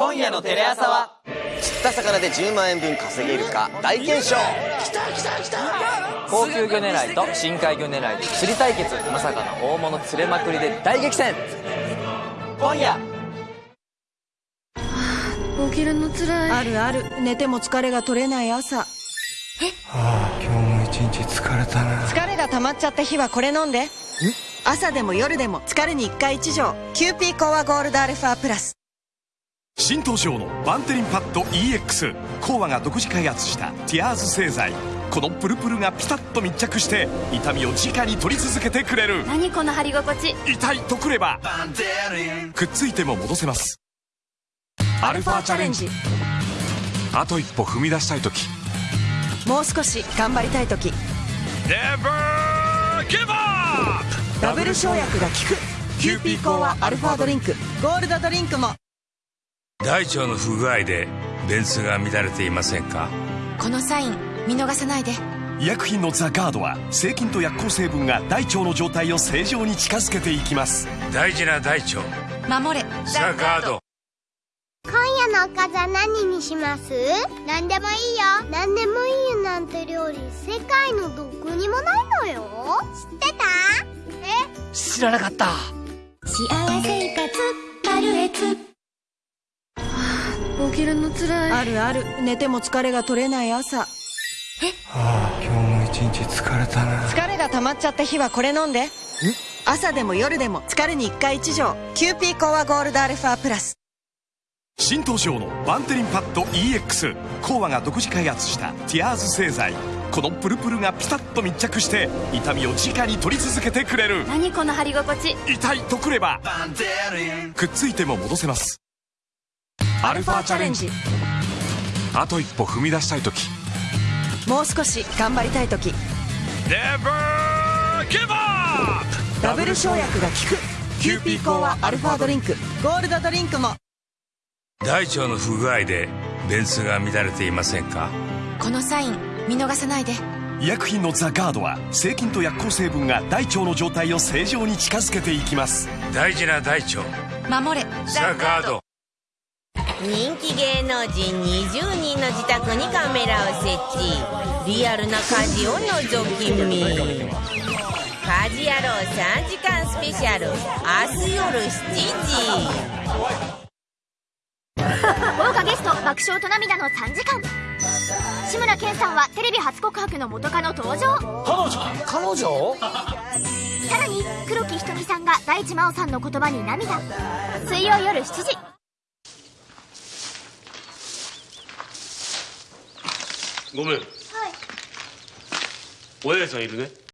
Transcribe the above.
今夜のテレ朝は？釣った魚で10万円分稼げるか大検証。高級魚狙いと深海魚狙いで釣り対決まさかの大物釣れまくりで大激戦。今夜。起きるのつらい。あるある。寝ても疲れが取れない朝。はあ今日も一日疲れたな。疲れが溜まっちゃった日はこれ飲んで。朝でも夜でも疲れに一回一錠。キューピーコアゴールドアルファプラス新登場のバンテリンパッド EX コーワが独自開発したティアーズ製剤。このプルプルがピタッと密着して痛みを直に取り続けてくれる。何この貼り心地？痛いとくればくっついても戻せます。アルファチャレンジ。あと一歩踏み出したい時。もう少し頑張りたい時。Never give up! ダブル生薬が効く。キューピーコーワアルファドリンク。ゴールドドリンクも大腸の不具合で便通が乱れていませんか？このサイン見逃さないで。医薬品のザ・ガードは成菌と薬効成分が大腸の状態を正常に近づけていきます。大事な大腸。守れ。ザ・ガード。今夜のおかずは何にします？何でもいいよ。何でもいいよなんて料理世界のどこにもないのよ。知ってた？え知らなかった。幸せきるのつらい。あるある。寝ても疲れが取れない朝。はあ今日も一日疲れたな。疲れが溜まっちゃった日はこれ飲んで。朝でも夜でも疲れに一回一錠。キューピーコーワゴールドアルファプラス。新登場のバンテリンパッド EX コーワが独自開発したティアーズ製剤。このプルプルがピタッと密着して痛みを直に取り続けてくれる。何この貼り心地？痛いとくればくっついても戻せますアルファチャレンジ。あと一歩踏み出したい時。もう少し頑張りたい時。Never give up! ダブル生薬が効く。キューピーコーワアルファドリンク。ゴールドドリンクも。大腸の不具合で便通が乱れていませんか？このサイン見逃さないで。医薬品のザ・ガードは成菌と薬効成分が大腸の状態を正常に近づけていきます。大事な大腸守れ。ザ・ガード人気芸能人20人の自宅にカメラを設置。リアルな家事を覗き見。家事ヤロウ3時間スペシャル。明日夜7時。豪華ゲスト爆笑と涙の3時間。志村けんさんはテレビ初告白の元カノ登場。彼女？彼女？さらに黒木瞳さんが大地真央さんの言葉に涙。水曜夜7時ごめん。はい。お八重さんいるね。